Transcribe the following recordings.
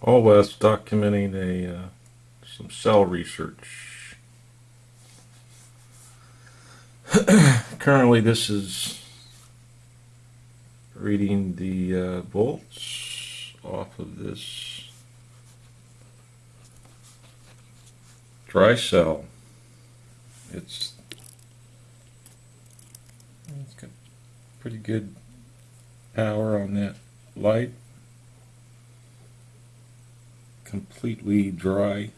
All West documenting a uh, some cell research. Currently, this is reading the uh, volts off of this dry cell. It's it's got pretty good power on that light completely dry.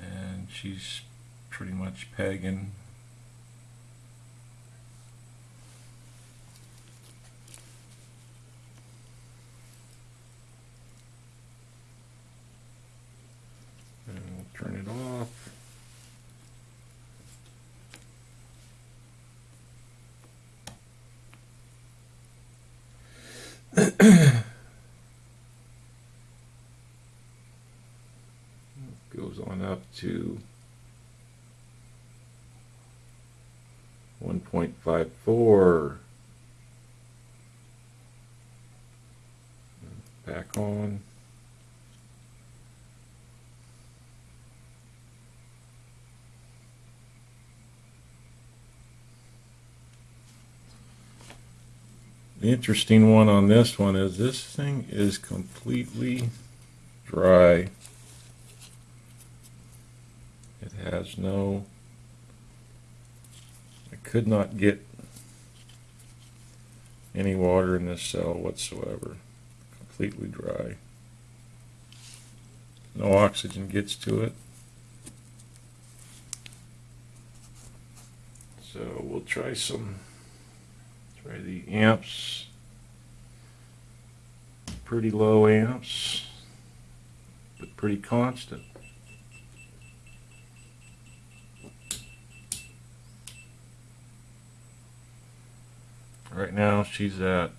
And she's pretty much pegging and we'll turn it off goes on up to 1.54 back on The interesting one on this one is this thing is completely dry. Has no, I could not get any water in this cell whatsoever. Completely dry. No oxygen gets to it. So we'll try some, try the amps. Pretty low amps, but pretty constant. Right now she's at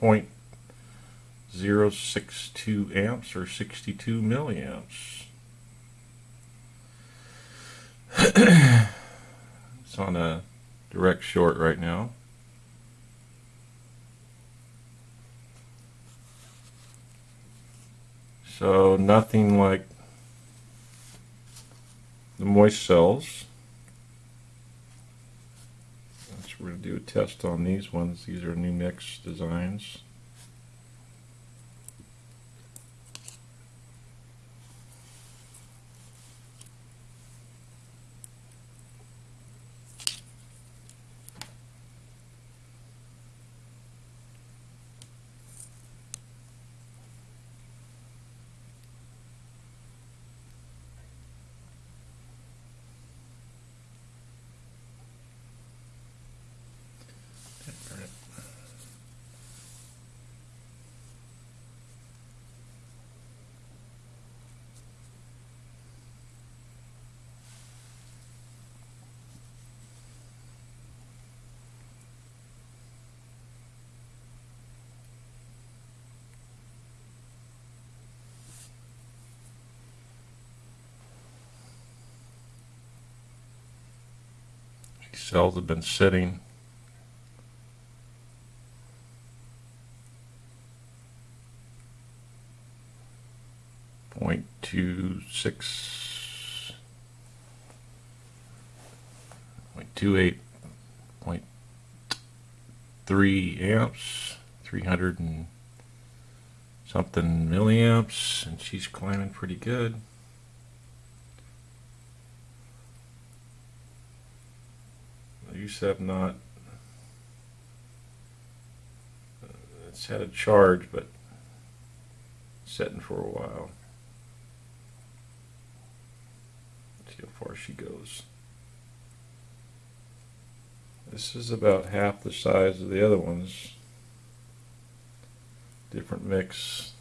0.062 amps or 62 milliamps. it's on a direct short right now. So nothing like the moist cells. We're going to do a test on these ones. These are new mix designs. These cells have been sitting point two six point two eight point three amps, three hundred and something milliamps, and she's climbing pretty good. Have not, uh, it's had a charge, but setting for a while. See how far she goes. This is about half the size of the other ones. Different mix.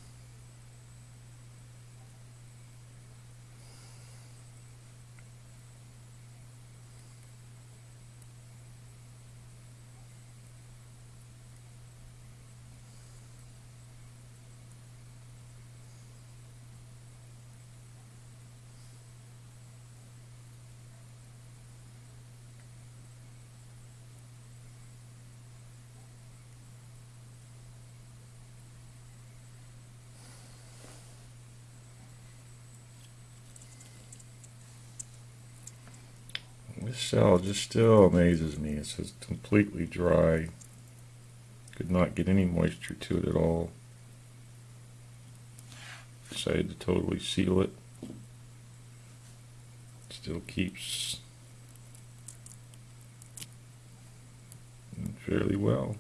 This cell just still amazes me. It's just completely dry. Could not get any moisture to it at all. Decided to totally seal it. Still keeps fairly well.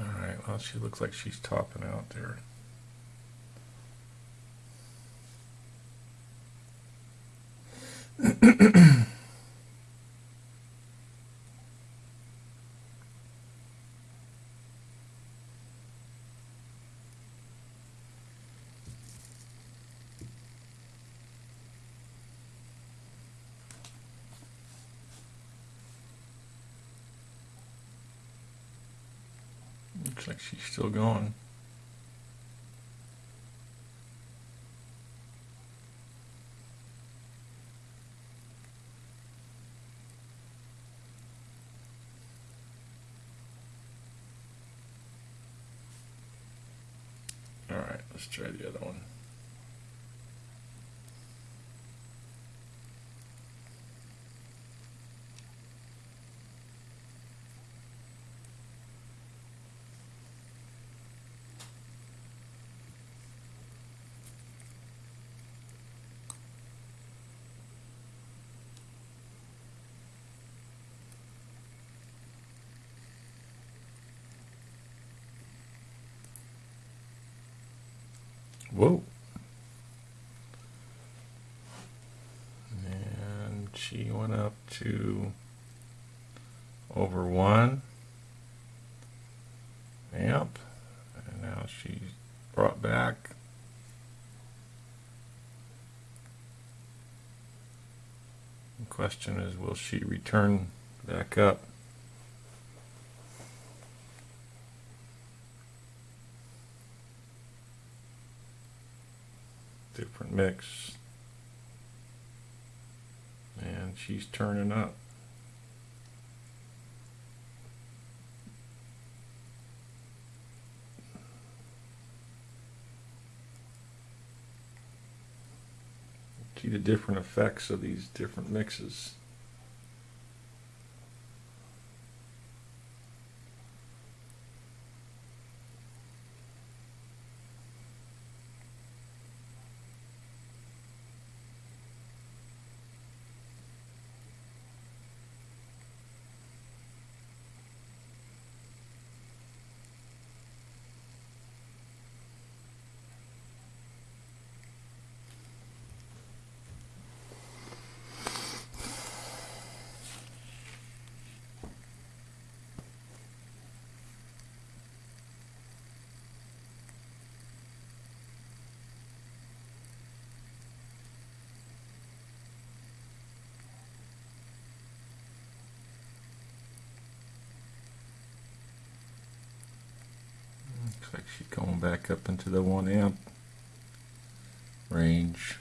All right, well, she looks like she's topping out there. Looks like she's still going. All right, let's try the other one. Whoa. And she went up to over one. Yep. And now she's brought back. The question is, will she return back up? different mix. And she's turning up. See the different effects of these different mixes. She's going back up into the one amp range.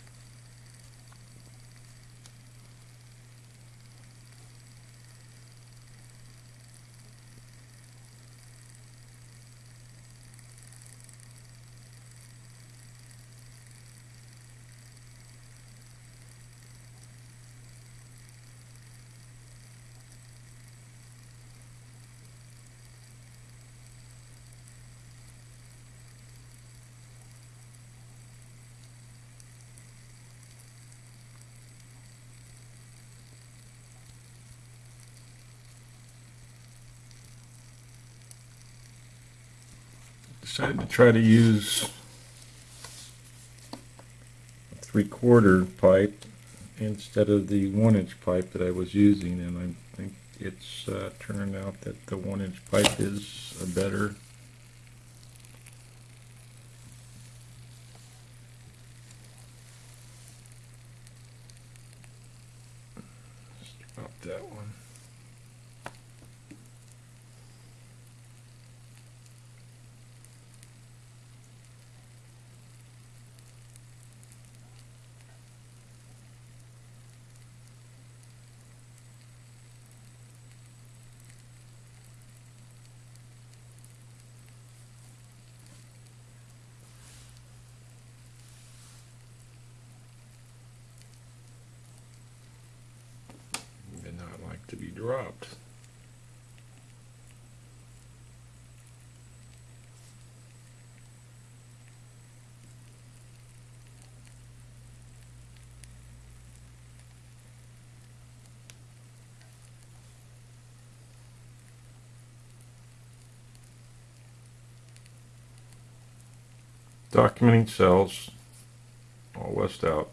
Decided to try to use a three quarter pipe instead of the one inch pipe that I was using and I think it's uh, turned out that the one inch pipe is a better that one. Did not dropped. Documenting cells, all west out.